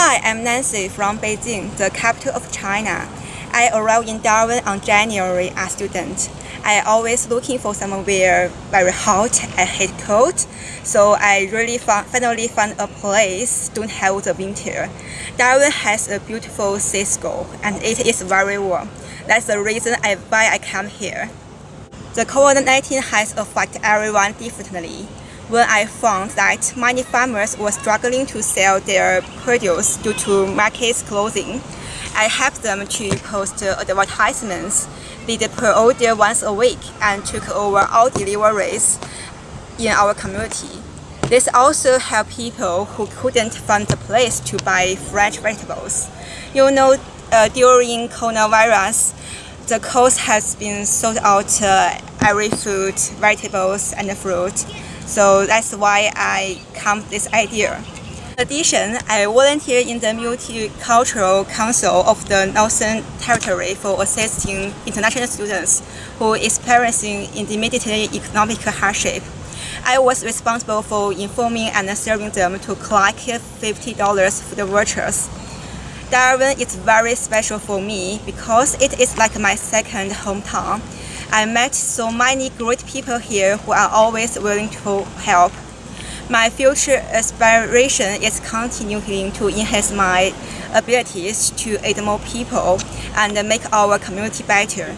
Hi, I'm Nancy from Beijing, the capital of China. I arrived in Darwin on January as a student. I always looking for somewhere very hot. I hate cold, so I really finally found a place don't have the winter. Darwin has a beautiful seascape and it is very warm. That's the reason I, why I come here. The COVID-19 has affected everyone differently. When I found that many farmers were struggling to sell their produce due to markets closing, I helped them to post advertisements, did per order once a week, and took over all deliveries in our community. This also helped people who couldn't find a place to buy fresh vegetables. You know, uh, during coronavirus, the cost has been sold out uh, every food, vegetables, and fruit. So that's why I come this idea. In addition, I volunteer in the Multicultural Council of the Northern Territory for assisting international students who are experiencing intermediate economic hardship. I was responsible for informing and serving them to collect $50 for the vouchers. Darwin is very special for me because it is like my second hometown. I met so many great people here who are always willing to help. My future aspiration is continuing to enhance my abilities to aid more people and make our community better.